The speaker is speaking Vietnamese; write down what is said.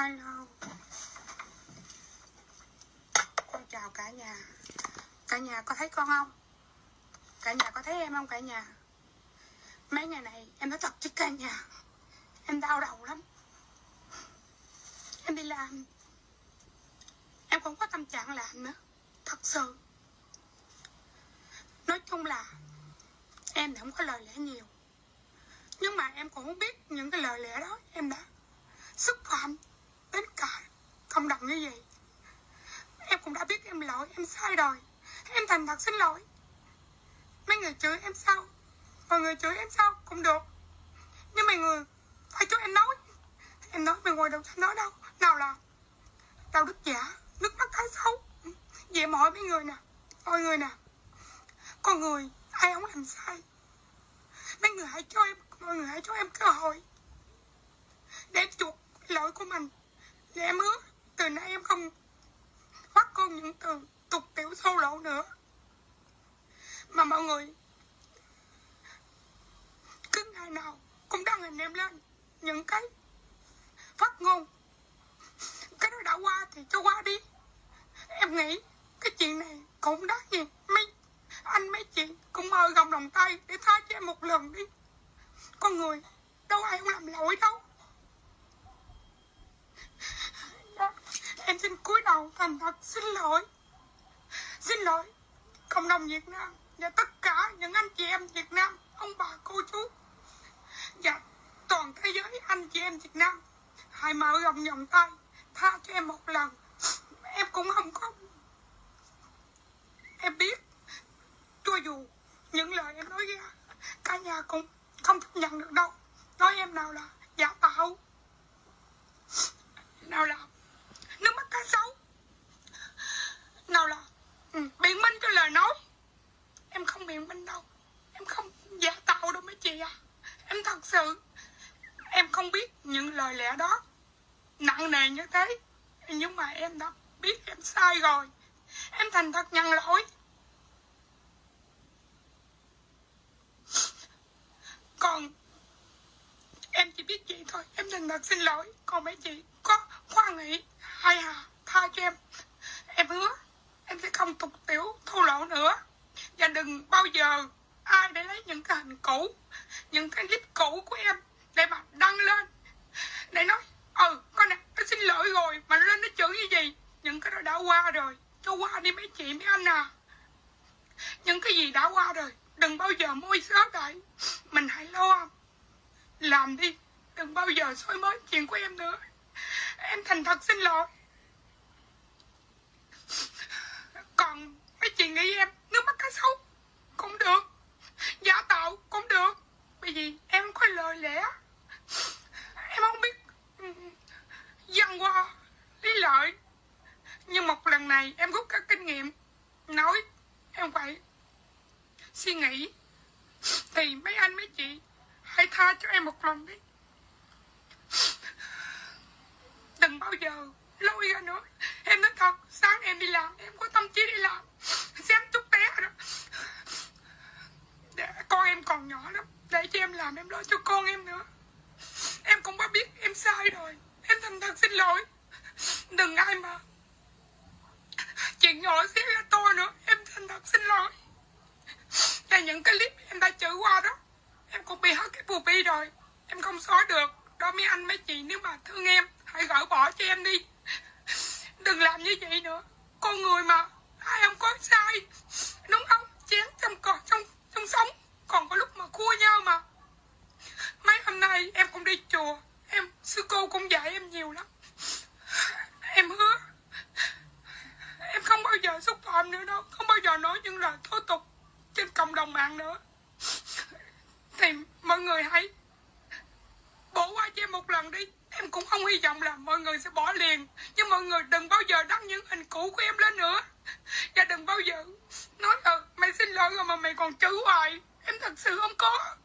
Hello. Con chào cả nhà. Cả nhà có thấy con không? Cả nhà có thấy em không cả nhà? Mấy ngày này em nói thật chứ cả nhà. Em đau đầu lắm. Em đi làm. Em không có tâm trạng làm nữa. Thật sự. Nói chung là Em thì không có lời lẽ nhiều. Nhưng mà em cũng không biết những cái lời lẽ đó Em đã xúc phạm đến cả cộng đồng như vậy. Em cũng đã biết em lỗi, em sai rồi. Em thành thật xin lỗi. Mấy người chửi em sao mọi người chửi em sao cũng được. Nhưng mấy người phải cho em nói. Em nói bên ngoài đâu cho nói đâu. Nào là đạo đức giả, nước mắt cái xấu. Vậy mọi mấy người nè mọi người nè. Con người, ai không làm sai. Mấy người hãy cho em, mọi người hãy cho em cơ hội để chuộc lỗi của mình và em hứa từ nay em không bắt con những từ tục tiểu sâu lậu nữa. Mà mọi người, cứ ngày nào cũng đăng hình em lên những cái phát ngôn. Cái đó đã qua thì cho qua đi. Em nghĩ cái chuyện này cũng đáng gì mấy anh mấy chị cũng mời gồng đồng tay để tha cho em một lần đi. Con người, đâu ai không làm lỗi đâu. Em xin cúi đầu thành thật, xin lỗi. Xin lỗi, Cộng đồng Việt Nam Và tất cả những anh chị em Việt Nam, Ông bà, cô chú. Và toàn thế giới anh chị em Việt Nam, Hãy mở rộng vòng tay, Tha cho em một lần. Em cũng không có Em biết, Cho dù những lời em nói ra, Cả nhà cũng không chấp nhận được đâu. Nói em nào là giả tạo. Nào là nước mắt cá sấu nào là ừ, biện minh cho lời nói. Em không biện minh đâu. Em không giả tạo đâu mấy chị à. Em thật sự em không biết những lời lẽ đó. Nặng nề như thế nhưng mà em đã biết em sai rồi. Em thành thật nhận lỗi. Còn em chỉ biết vậy thôi. Em thành thật xin lỗi. Còn mấy chị có khoan nghĩ hay à tha cho em. Em hứa, em sẽ không tục tiểu thua lỗ nữa. Và đừng bao giờ ai để lấy những cái hình cũ, những cái clip cũ của em để mà đăng lên. Để nói ừ con này nó xin lỗi rồi, mà lên nó chửi như gì? Những cái đó đã qua rồi, cho qua đi mấy chị, mấy anh à. Những cái gì đã qua rồi, đừng bao giờ môi sớt lại. Mình hãy lo, làm đi, đừng bao giờ soi mới chuyện của em nữa em thành thật xin lỗi. Còn mấy chị nghĩ em nước mắt cá sấu cũng được, giả tạo cũng được. Bởi vì em có lời lẽ. Em không biết ừ, văn qua lý lợi. Nhưng một lần này em rút các kinh nghiệm, nói em phải suy nghĩ. Thì mấy anh mấy chị hãy tha cho em một lần đi. Đừng bao giờ lôi ra nữa. Em nói thật, sáng em đi làm, em có tâm trí đi làm. Xem chút bé đó. Để con em còn nhỏ lắm. Để cho em làm, em lo cho con em nữa. Em cũng có biết em sai rồi. Em thành thật xin lỗi. Đừng ai mà chuyện nhỏ xíu ra tôi nữa. Em thành thật xin lỗi. Là những cái clip em đã chửi qua đó, em cũng bị hết cái bù bi rồi. Em không xóa được. Đó mấy anh, mấy chị, nếu mà thương em hãy gỡ bỏ cho em đi. Đừng làm như vậy nữa. Con người mà, ai không có sai. Đúng không? Chén trong cọt trong trong sống. Còn có lúc mà cua nhau mà. Mấy hôm nay em cũng đi chùa. Em, sư cô cũng dạy em nhiều lắm. Em hứa. Em không bao giờ xúc phạm nữa đâu. Không bao giờ nói những lời thô tục trên cộng đồng mạng nữa thì mọi người hãy bỏ qua cho em một lần đi Em cũng không hy vọng là mọi người sẽ bỏ liền. Nhưng mọi người đừng bao giờ đăng những hình cũ của em lên nữa. Và đừng bao giờ nói ờ mày xin lỗi rồi mà mày còn chửi hoài. Em thật sự không có.